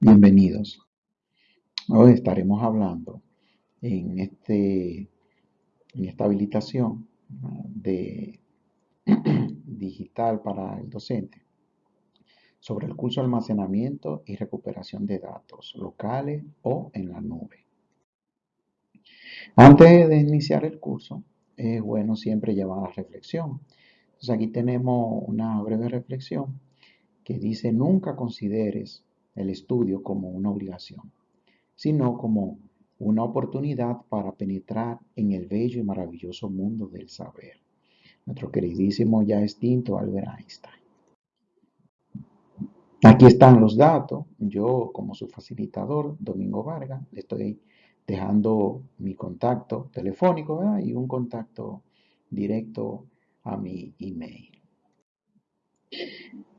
Bienvenidos. Hoy estaremos hablando en, este, esta habilitación de digital para el docente sobre el curso de almacenamiento y recuperación de datos locales o en la nube. Antes de iniciar el curso, es bueno siempre llevar la reflexión. Entonces aquí tenemos una breve reflexión que dice nunca consideres el estudio como una obligación, sino como una oportunidad para penetrar en el bello y maravilloso mundo del saber. Nuestro queridísimo ya extinto Albert Einstein. Aquí están los datos. Yo, como su facilitador, Domingo Vargas, le estoy dejando mi contacto telefónico y un contacto directo a mi email.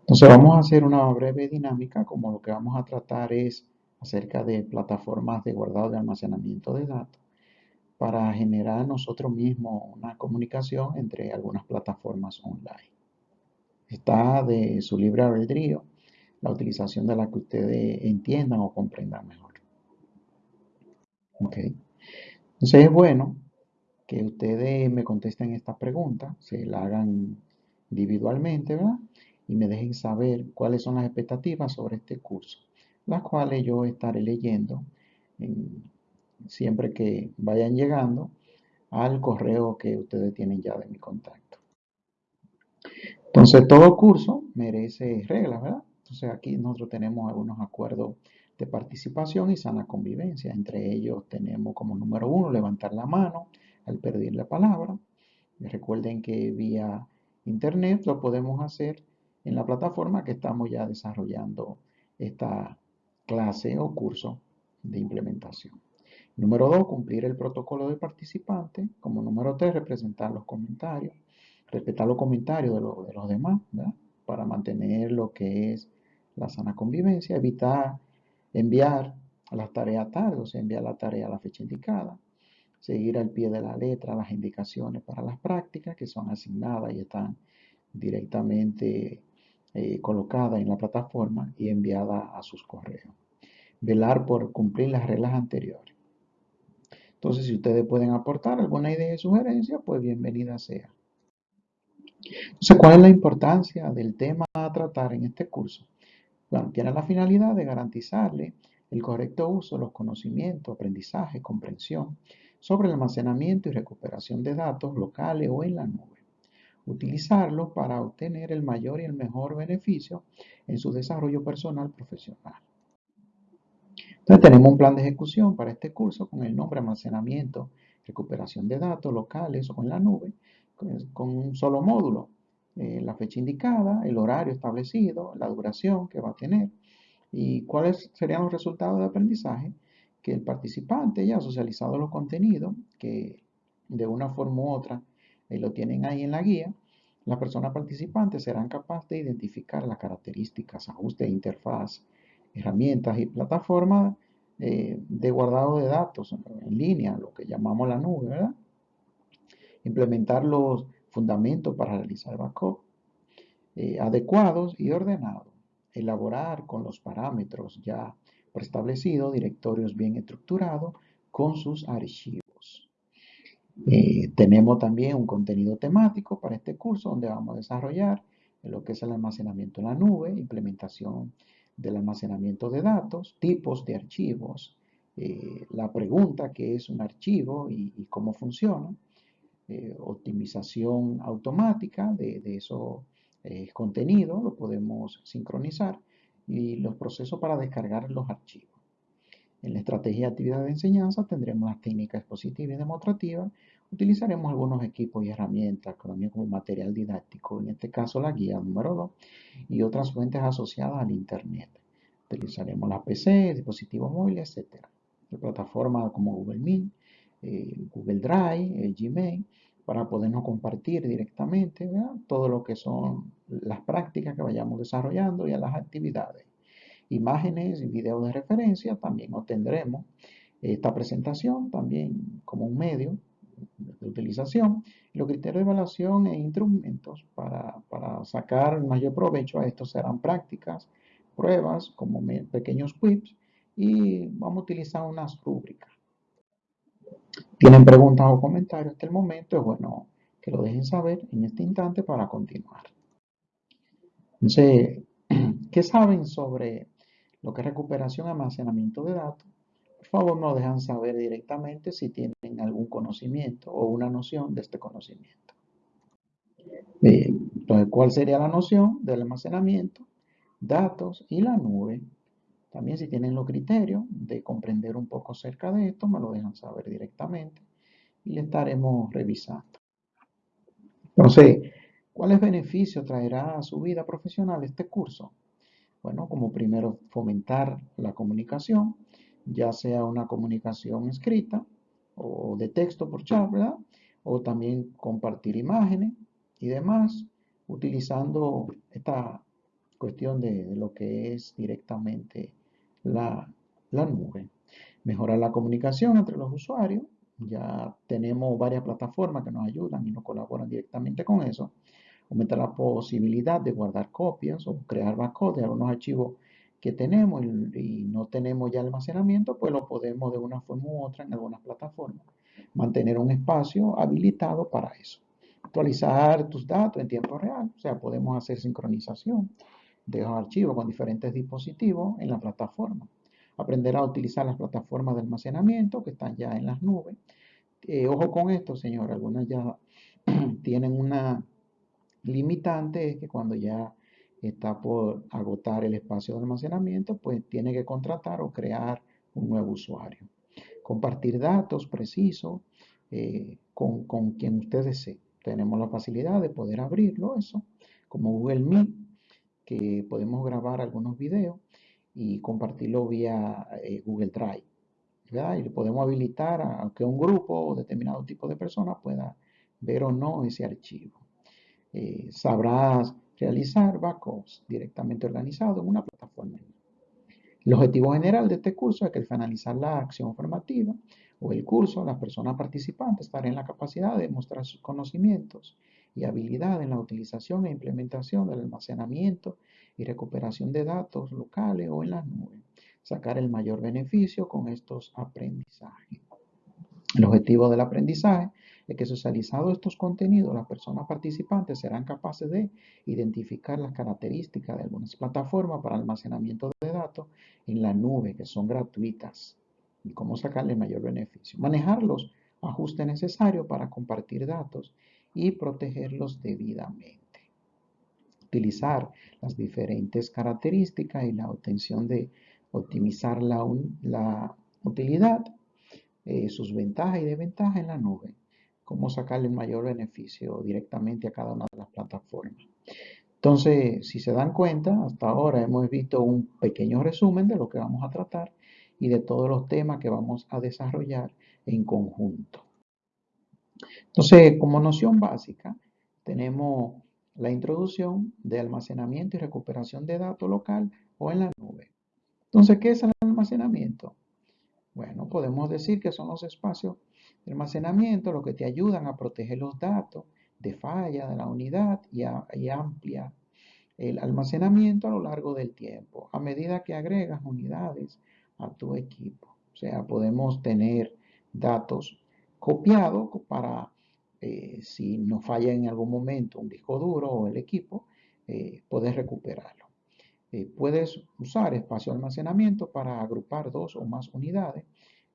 Entonces vamos a hacer una breve dinámica, como lo que vamos a tratar es acerca de plataformas de guardado de almacenamiento de datos para generar nosotros mismos una comunicación entre algunas plataformas online. Está de su libre albedrío la utilización de la que ustedes entiendan o comprendan mejor. Ok. Entonces es bueno que ustedes me contesten esta pregunta, se la hagan individualmente, ¿verdad? Y me dejen saber cuáles son las expectativas sobre este curso, las cuales yo estaré leyendo siempre que vayan llegando al correo que ustedes tienen ya de mi contacto. Entonces, todo curso merece reglas, ¿verdad? Entonces, aquí nosotros tenemos algunos acuerdos de participación y sana convivencia. Entre ellos tenemos como número uno levantar la mano al pedir la palabra. recuerden que vía internet lo podemos hacer en la plataforma que estamos ya desarrollando esta clase o curso de implementación. Número dos, cumplir el protocolo de participante. Como número tres, representar los comentarios, respetar los comentarios de, los demás, para mantener lo que es la sana convivencia, evitar enviar las tareas tarde, o sea, enviar la tarea a la fecha indicada, seguir al pie de la letra las indicaciones para las prácticas que son asignadas y están directamente eh, colocada en la plataforma y enviada a sus correos. Velar por cumplir las reglas anteriores. Entonces, si ustedes pueden aportar alguna idea y sugerencia, pues bienvenida sea. Entonces, ¿cuál es la importancia del tema a tratar en este curso? Bueno, tiene la finalidad de garantizarle el correcto uso de los conocimientos, aprendizaje, comprensión sobre el almacenamiento y recuperación de datos locales o en la nube utilizarlo para obtener el mayor y el mejor beneficio en su desarrollo personal profesional. Entonces tenemos un plan de ejecución para este curso con el nombre almacenamiento, recuperación de datos locales o en la nube, con un solo módulo, eh, la fecha indicada, el horario establecido, la duración que va a tener y cuáles serían los resultados de aprendizaje que el participante ya ha socializado los contenidos que de una forma u otra lo tienen ahí en la guía, las personas participantes serán capaces de identificar las características, ajustes de interfaz, herramientas y plataformas eh, de guardado de datos en línea, lo que llamamos la nube, ¿verdad? Implementar los fundamentos para realizar backup eh, adecuados y ordenados. Elaborar con los parámetros ya preestablecidos directorios bien estructurados con sus archivos. Eh, tenemos también un contenido temático para este curso donde vamos a desarrollar lo que es el almacenamiento en la nube, implementación del almacenamiento de datos, tipos de archivos, eh, la pregunta que es un archivo y, cómo funciona, eh, optimización automática de, de esos contenidos, lo podemos sincronizar y los procesos para descargar los archivos. En la estrategia de actividad de enseñanza tendremos las técnicas expositivas y demostrativas. Utilizaremos algunos equipos y herramientas también como material didáctico, en este caso la guía número 2 y otras fuentes asociadas al Internet. Utilizaremos la PC, dispositivos móviles, etc. plataformas como Google Meet, eh, Google Drive, eh, Gmail, para podernos compartir directamente todo lo que son las prácticas que vayamos desarrollando y las actividades imágenes y videos de referencia, también obtendremos esta presentación también como un medio de utilización. Los criterios de evaluación e instrumentos para, para sacar mayor provecho a esto serán prácticas, pruebas como pequeños quips y vamos a utilizar unas rúbricas. ¿Tienen preguntas o comentarios hasta el momento? Es bueno que lo dejen saber en este instante para continuar. Entonces, ¿qué saben sobre lo que es recuperación y almacenamiento de datos? Por favor, nos dejan saber directamente si tienen algún conocimiento o una noción de este conocimiento. entonces, ¿cuál sería la noción del almacenamiento, datos y la nube? También si tienen los criterios de comprender un poco acerca de esto, me lo dejan saber directamente y le estaremos revisando. Entonces, ¿cuáles beneficios traerá a su vida profesional este curso? Bueno, como primero, fomentar la comunicación, ya sea una comunicación escrita o de texto por chat, ¿verdad? O también compartir imágenes y demás, utilizando esta cuestión de, lo que es directamente la, la nube. Mejorar la comunicación entre los usuarios, ya tenemos varias plataformas que nos ayudan y nos colaboran directamente con eso. Aumenta la posibilidad de guardar copias o crear backup de algunos archivos que tenemos y, no tenemos ya almacenamiento, pues lo podemos de una forma u otra en algunas plataformas. Mantener un espacio habilitado para eso. Actualizar tus datos en tiempo real, o sea, podemos hacer sincronización de los archivos con diferentes dispositivos en la plataforma aprender a utilizar las plataformas de almacenamiento que están ya en las nubes. Eh, ojo con esto, señor, algunas ya tienen una limitante, es que cuando ya está por agotar el espacio de almacenamiento, pues tiene que contratar o crear un nuevo usuario. Compartir datos precisos eh, con, con, quien usted desee. Tenemos la facilidad de poder abrirlo, eso, como Google Meet, que podemos grabar algunos videos y compartirlo vía eh, Google Drive. Y podemos habilitar a, que un grupo o determinado tipo de personas pueda ver o no ese archivo. Eh, sabrás realizar backups directamente organizados en una plataforma. El objetivo general de este curso es que al finalizar la acción formativa o el curso, las personas participantes estarán en la capacidad de mostrar sus conocimientos y habilidades en la utilización e implementación del almacenamiento y recuperación de datos locales o en las nubes. Sacar el mayor beneficio con estos aprendizajes. El objetivo del aprendizaje es que socializado estos contenidos, las personas participantes serán capaces de identificar las características de algunas plataformas para almacenamiento de datos en la nube que son gratuitas y cómo sacarle mayor beneficio. Manejar los ajustes necesarios para compartir datos y protegerlos debidamente utilizar las diferentes características y la obtención de optimizar la utilidad, eh, sus ventajas y desventajas en la nube, cómo sacarle el mayor beneficio directamente a cada una de las plataformas. Entonces, si se dan cuenta, hasta ahora hemos visto un pequeño resumen de lo que vamos a tratar y de todos los temas que vamos a desarrollar en conjunto. Entonces, como noción básica, tenemos la introducción de almacenamiento y recuperación de datos local o en la nube. Entonces, ¿qué es el almacenamiento? Bueno, podemos decir que son los espacios de almacenamiento los que te ayudan a proteger los datos de falla de la unidad y, y amplia el almacenamiento a lo largo del tiempo, a medida que agregas unidades a tu equipo. O sea, podemos tener datos copiados para eh, si nos falla en algún momento un disco duro o el equipo, eh, puedes recuperarlo. Eh, puedes usar espacio de almacenamiento para agrupar dos o más unidades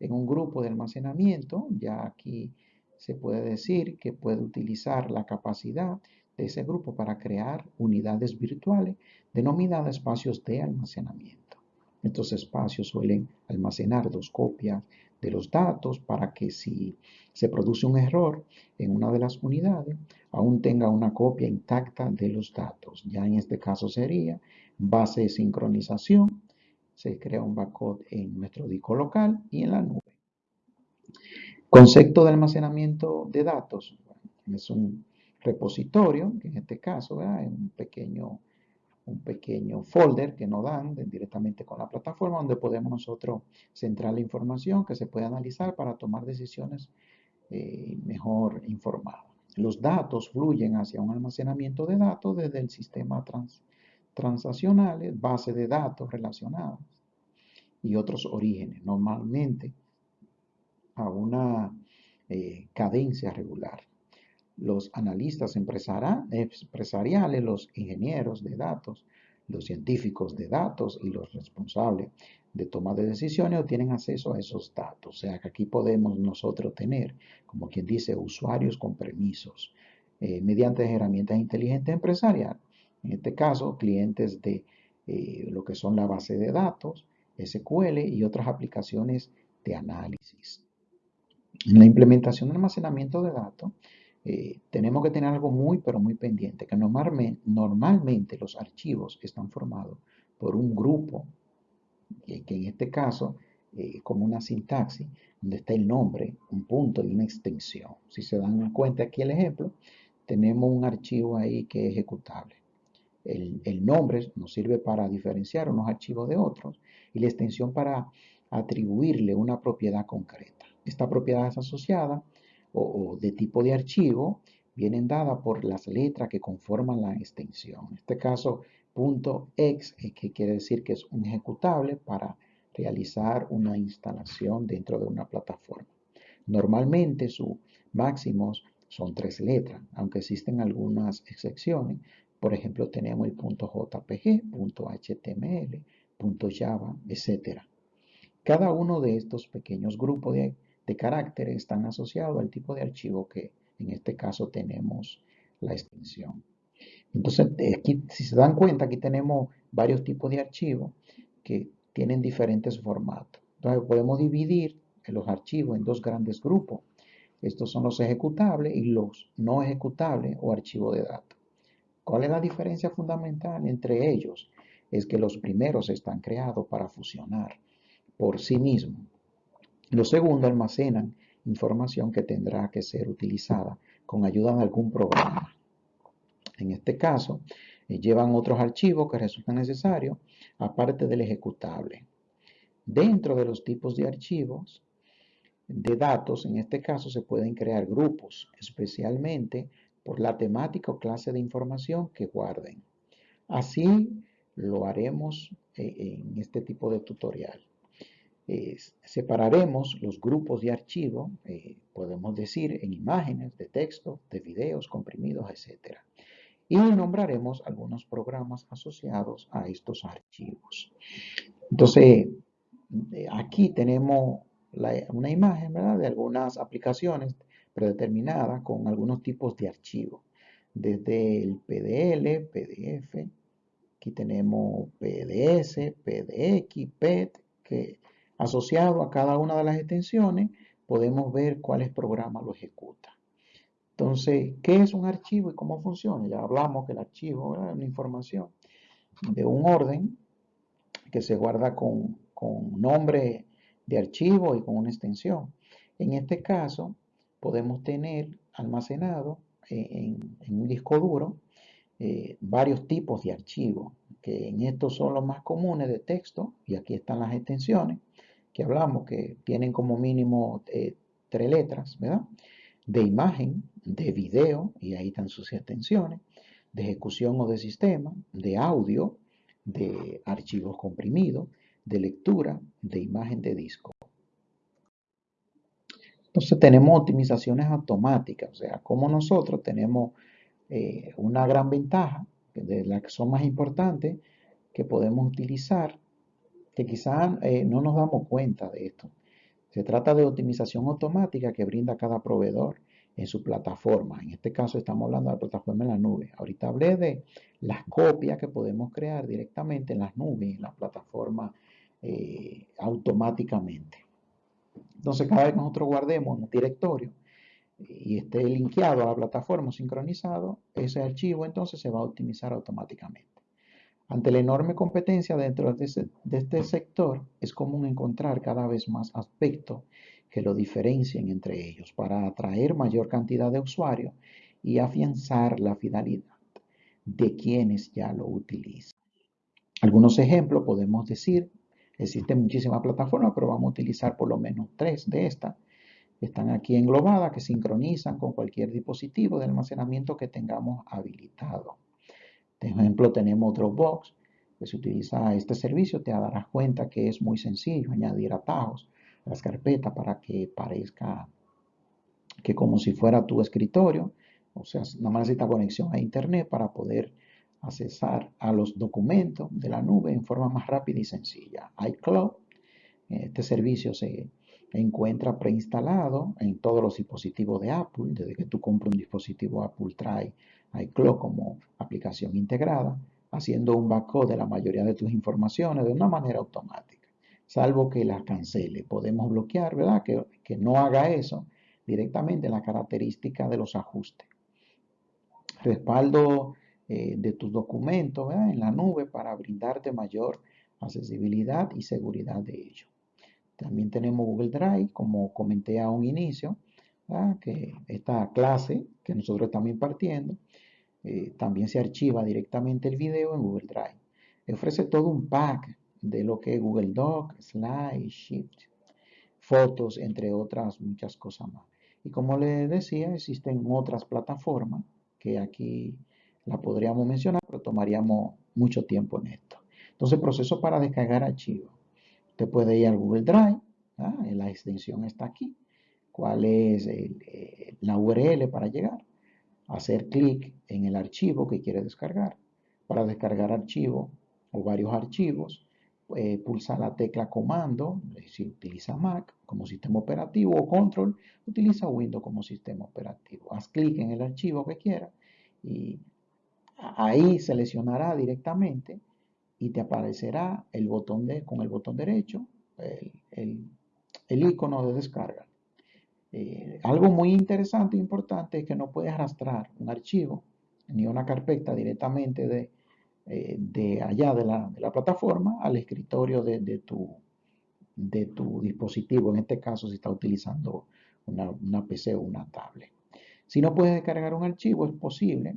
en un grupo de almacenamiento. Ya aquí se puede decir que puede utilizar la capacidad de ese grupo para crear unidades virtuales denominadas espacios de almacenamiento. Estos espacios suelen almacenar dos copias de los datos para que si se produce un error en una de las unidades, aún tenga una copia intacta de los datos. Ya en este caso sería base de sincronización, se crea un backup en nuestro disco local y en la nube. Concepto de almacenamiento de datos. Es un repositorio, que en este caso es un pequeño un pequeño folder que nos dan directamente con la plataforma donde podemos nosotros centrar la información que se puede analizar para tomar decisiones eh, mejor informadas. Los datos fluyen hacia un almacenamiento de datos desde el sistema transaccionales, bases de datos relacionadas y otros orígenes, normalmente a una eh, cadencia regular. Los analistas empresariales, los ingenieros de datos, los científicos de datos y los responsables de toma de decisiones tienen acceso a esos datos. O sea que aquí podemos nosotros tener, como quien dice, usuarios con permisos eh, mediante herramientas inteligentes empresariales. En este caso, clientes de eh, lo que son la base de datos, SQL y otras aplicaciones de análisis. En la implementación de almacenamiento de datos, eh, tenemos que tener algo muy, pero muy pendiente, que normalmente, los archivos están formados por un grupo, que, en este caso, eh, como una sintaxis, donde está el nombre, un punto y una extensión. Si se dan cuenta aquí el ejemplo, tenemos un archivo ahí que es ejecutable. El, el, nombre nos sirve para diferenciar unos archivos de otros y la extensión para atribuirle una propiedad concreta. Esta propiedad es asociada o, de tipo de archivo vienen dadas por las letras que conforman la extensión. En este caso, .x, eh, que quiere decir que es un ejecutable para realizar una instalación dentro de una plataforma. Normalmente sus máximos son tres letras, aunque existen algunas excepciones. Por ejemplo, tenemos el .jpg, .html, .java, etc. Cada uno de estos pequeños grupos de de caracteres están asociados al tipo de archivo que en este caso tenemos la extensión. Entonces, aquí, si se dan cuenta, aquí tenemos varios tipos de archivos que tienen diferentes formatos. Entonces, podemos dividir los archivos en dos grandes grupos. Estos son los ejecutables y los no ejecutables o archivos de datos. ¿Cuál es la diferencia fundamental entre ellos? Es que los primeros están creados para fusionar por sí mismos lo segundo, almacenan información que tendrá que ser utilizada con ayuda de algún programa. En este caso, eh, llevan otros archivos que resultan necesarios, aparte del ejecutable. Dentro de los tipos de archivos de datos, en este caso, se pueden crear grupos, especialmente por la temática o clase de información que guarden. Así lo haremos eh, en este tipo de tutorial separaremos los grupos de archivo, eh, podemos decir, en imágenes, de texto, de videos comprimidos, etc. Y nombraremos algunos programas asociados a estos archivos. Entonces, eh, aquí tenemos una imagen de algunas aplicaciones predeterminadas con algunos tipos de archivos. Desde el PDL, PDF, aquí tenemos PDS, PDX, PET, que Asociado a cada una de las extensiones, podemos ver cuáles programas lo ejecuta. Entonces, ¿qué es un archivo y cómo funciona? Ya hablamos que el archivo es una información de un orden que se guarda con, nombre de archivo y con una extensión. En este caso, podemos tener almacenado en, un disco duro eh, varios tipos de archivos, que en estos son los más comunes de texto, y aquí están las extensiones que hablamos, que tienen como mínimo eh, tres letras, ¿verdad? De imagen, de video, y ahí están sus extensiones, de ejecución o de sistema, de audio, de archivos comprimidos, de lectura, de imagen de disco. Entonces tenemos optimizaciones automáticas, o sea, como nosotros tenemos eh, una gran ventaja, de las que son más importantes, que podemos utilizar que quizás eh, no nos damos cuenta de esto. Se trata de optimización automática que brinda cada proveedor en su plataforma. En este caso estamos hablando de la plataforma en la nube. Ahorita hablé de las copias que podemos crear directamente en las nubes, en la plataforma eh, automáticamente. Entonces cada vez que nosotros guardemos un directorio y esté linkeado a la plataforma sincronizado, ese archivo entonces se va a optimizar automáticamente. Ante la enorme competencia dentro de, este sector, es común encontrar cada vez más aspectos que lo diferencien entre ellos para atraer mayor cantidad de usuarios y afianzar la finalidad de quienes ya lo utilizan. Algunos ejemplos podemos decir, existen muchísimas plataformas, pero vamos a utilizar por lo menos tres de estas. Están aquí englobadas que sincronizan con cualquier dispositivo de almacenamiento que tengamos habilitado. Por ejemplo, tenemos Dropbox, que se utiliza este servicio, te darás cuenta que es muy sencillo añadir atajos a las carpetas para que parezca que como si fuera tu escritorio, o sea, nada más necesita conexión a internet para poder accesar a los documentos de la nube en forma más rápida y sencilla. iCloud, este servicio se encuentra preinstalado en todos los dispositivos de Apple. Desde que tú compras un dispositivo Apple trae iCloud como aplicación integrada, haciendo un backup de la mayoría de tus informaciones de una manera automática, salvo que las cancele. Podemos bloquear, ¿verdad? Que, no haga eso directamente en la característica de los ajustes. Respaldo eh, de tus documentos en la nube para brindarte mayor accesibilidad y seguridad de ello. También tenemos Google Drive, como comenté a un inicio, que esta clase que nosotros estamos impartiendo, eh, también se archiva directamente el video en Google Drive. Ofrece todo un pack de lo que es Google Doc, Slide, Shift, fotos, entre otras muchas cosas más. Y como les decía, existen otras plataformas que aquí la podríamos mencionar, pero tomaríamos mucho tiempo en esto. Entonces, proceso para descargar archivos. Usted puede ir al Google Drive, la extensión está aquí. ¿Cuál es eh, la URL para llegar? Hacer clic en el archivo que quiere descargar. Para descargar archivo o varios archivos, eh, pulsa la tecla comando, si utiliza Mac como sistema operativo o control, utiliza Windows como sistema operativo. Haz clic en el archivo que quiera y ahí seleccionará directamente y te aparecerá el botón de, con el botón derecho, el, icono de descarga. Eh, algo muy interesante e importante es que no puedes arrastrar un archivo ni una carpeta directamente de, eh, de allá de la, plataforma al escritorio de, tu, de tu dispositivo, en este caso si está utilizando una, una PC o una tablet. Si no puedes descargar un archivo, es posible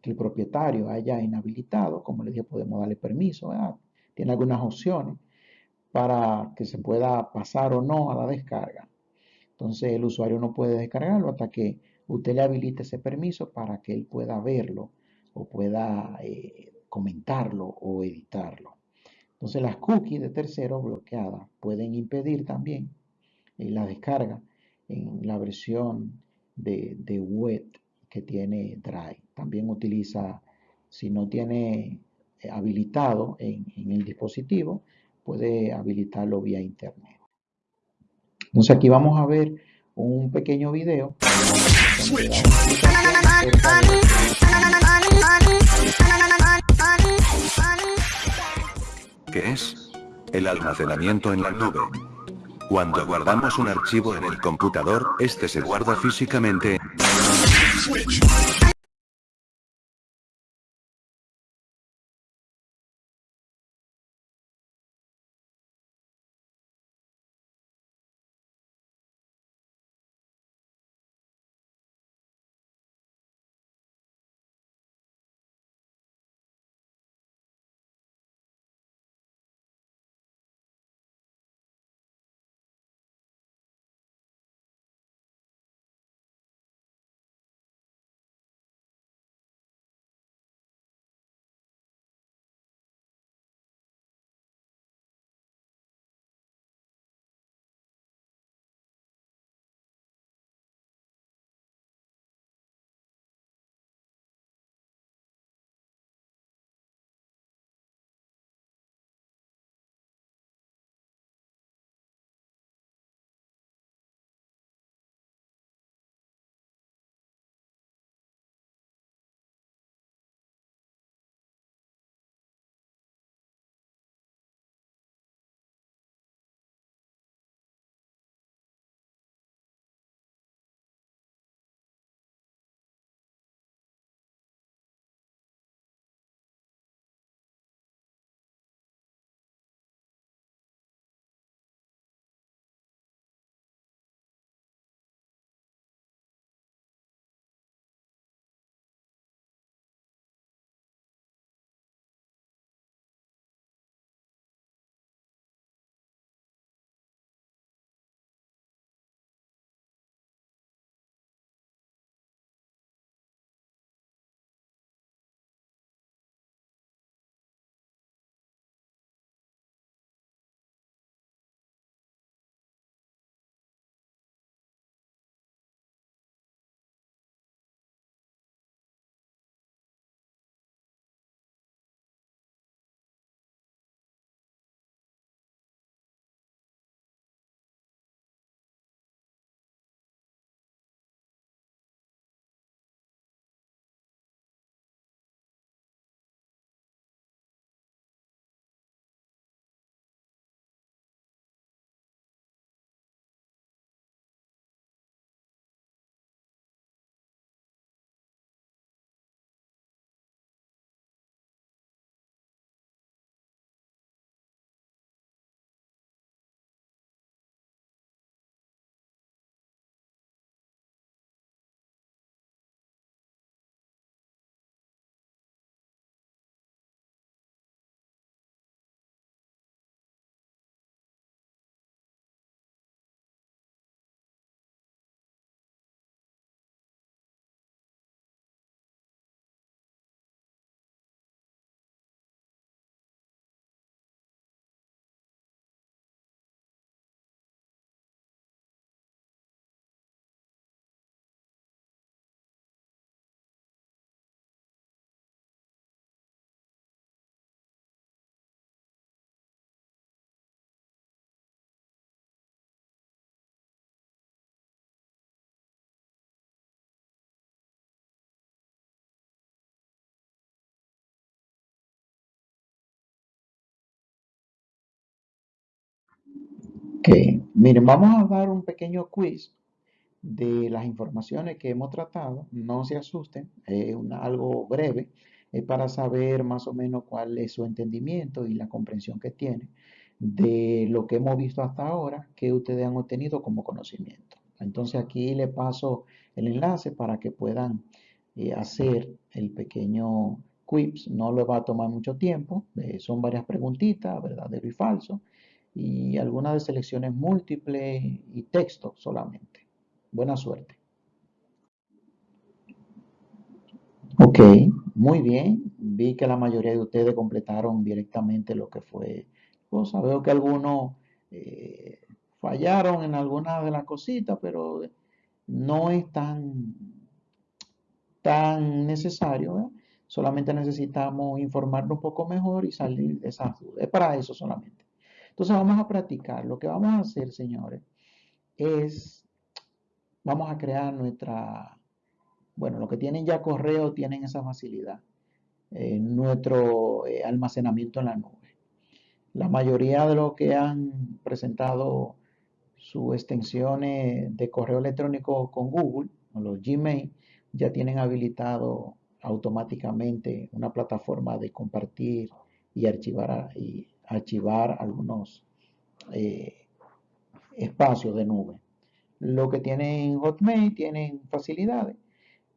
que el propietario haya inhabilitado, como le dije, podemos darle permiso, tiene algunas opciones para que se pueda pasar o no a la descarga. Entonces el usuario no puede descargarlo hasta que usted le habilite ese permiso para que él pueda verlo o pueda eh, comentarlo o editarlo. Entonces las cookies de terceros bloqueadas pueden impedir también eh, la descarga en la versión de, de web que tiene Drive. También utiliza, si no tiene eh, habilitado en, el dispositivo, puede habilitarlo vía internet. Entonces aquí vamos a ver un pequeño video. ¿Qué es? El almacenamiento en la nube. Cuando guardamos un archivo en el computador, este se guarda físicamente. switch. Ok, miren, vamos a dar un pequeño quiz de las informaciones que hemos tratado. No se asusten, es algo breve, es para saber más o menos cuál es su entendimiento y la comprensión que tiene de lo que hemos visto hasta ahora que ustedes han obtenido como conocimiento. Entonces aquí le paso el enlace para que puedan eh, hacer el pequeño quiz. No le va a tomar mucho tiempo. Eh, son varias preguntitas, verdadero y falso. Y algunas de selecciones múltiples y texto solamente. Buena suerte. Ok, muy bien. Vi que la mayoría de ustedes completaron directamente lo que fue cosa. Veo que algunos eh, fallaron en algunas de las cositas, pero no es tan, tan necesario. Solamente necesitamos informarnos un poco mejor y salir de esas dudas. Es para eso solamente. Entonces vamos a practicar. Lo que vamos a hacer, señores, es, vamos a crear nuestra, bueno, los que tienen ya correo tienen esa facilidad. Eh, nuestro eh, almacenamiento en la nube. La mayoría de los que han presentado sus extensiones de correo electrónico con Google, o los Gmail, ya tienen habilitado automáticamente una plataforma de compartir y archivar, y archivar algunos eh, espacios de nube. Lo que tienen Hotmail tienen facilidades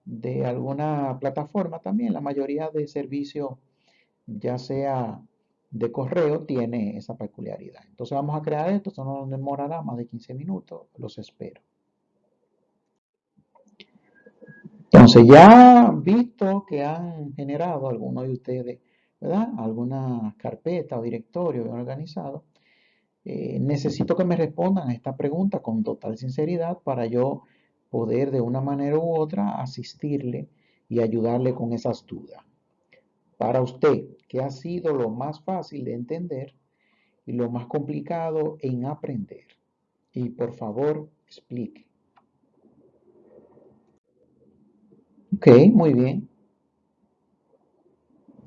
de alguna plataforma también. La mayoría de servicios, ya sea de correo tiene esa peculiaridad. Entonces vamos a crear esto, esto no demorará más de 15 minutos, los espero. Entonces ya visto que han generado algunos de ustedes, ¿verdad? Alguna carpeta o directorio bien organizado, eh, necesito que me respondan a esta pregunta con total sinceridad para yo poder de una manera u otra asistirle y ayudarle con esas dudas. Para usted, ¿qué ha sido lo más fácil de entender y lo más complicado en aprender? Y por favor, explique. Ok, muy bien.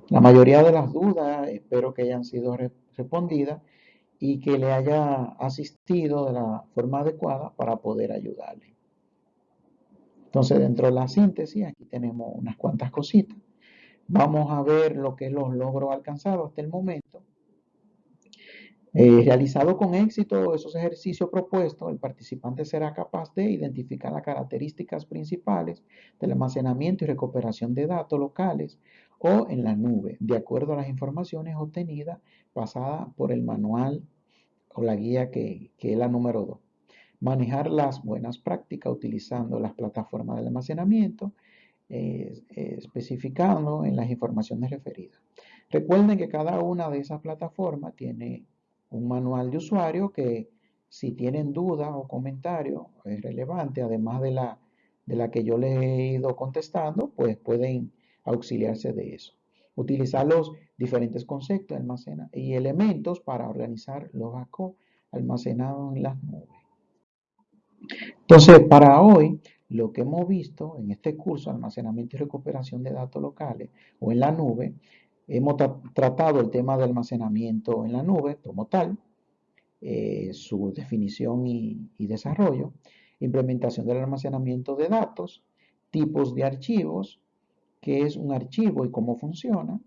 La mayoría de las dudas espero que hayan sido respondidas y que le haya asistido de la forma adecuada para poder ayudarle. Entonces, dentro de la síntesis, aquí tenemos unas cuantas cositas. Vamos a ver lo que los logros alcanzados hasta el momento. Eh, realizado con éxito esos ejercicios propuestos, el participante será capaz de identificar las características principales del almacenamiento y recuperación de datos locales o en la nube, de acuerdo a las informaciones obtenidas pasadas por el manual o la guía que, que es la número 2. Manejar las buenas prácticas utilizando las plataformas de almacenamiento eh, especificando en las informaciones referidas. Recuerden que cada una de esas plataformas tiene un manual de usuario que si tienen dudas o comentarios es relevante, además de la, de la que yo les he ido contestando, pues pueden auxiliarse de eso. Utilizar los diferentes conceptos almacena y elementos para organizar los datos almacenados en las nubes. Entonces, para hoy lo que hemos visto en este curso, almacenamiento y recuperación de datos locales o en la nube, hemos tratado el tema de almacenamiento en la nube como tal, eh, su definición y desarrollo, implementación del almacenamiento de datos, tipos de archivos, qué es un archivo y cómo funciona,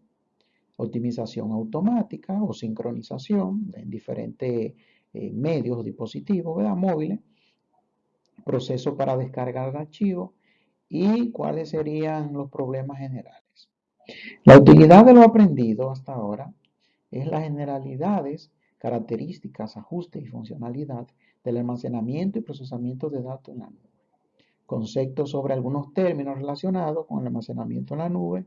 optimización automática o sincronización en diferentes eh, medios o dispositivos ¿verdad? móviles, proceso para descargar el archivo y cuáles serían los problemas generales. La utilidad de lo aprendido hasta ahora es las generalidades, características, ajustes y funcionalidad del almacenamiento y procesamiento de datos en la. Conceptos sobre algunos términos relacionados con el almacenamiento en la nube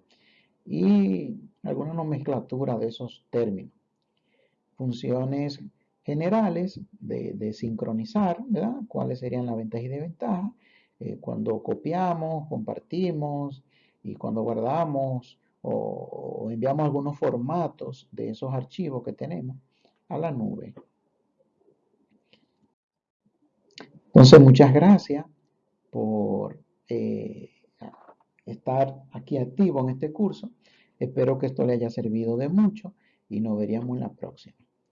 y alguna nomenclatura de esos términos. Funciones generales de, sincronizar, ¿verdad? ¿Cuáles serían las ventajas y desventajas? Eh, cuando copiamos, compartimos y cuando guardamos o, enviamos algunos formatos de esos archivos que tenemos a la nube. Entonces, muchas gracias por eh, estar aquí activo en este curso. Espero que esto le haya servido de mucho y nos veríamos en la próxima.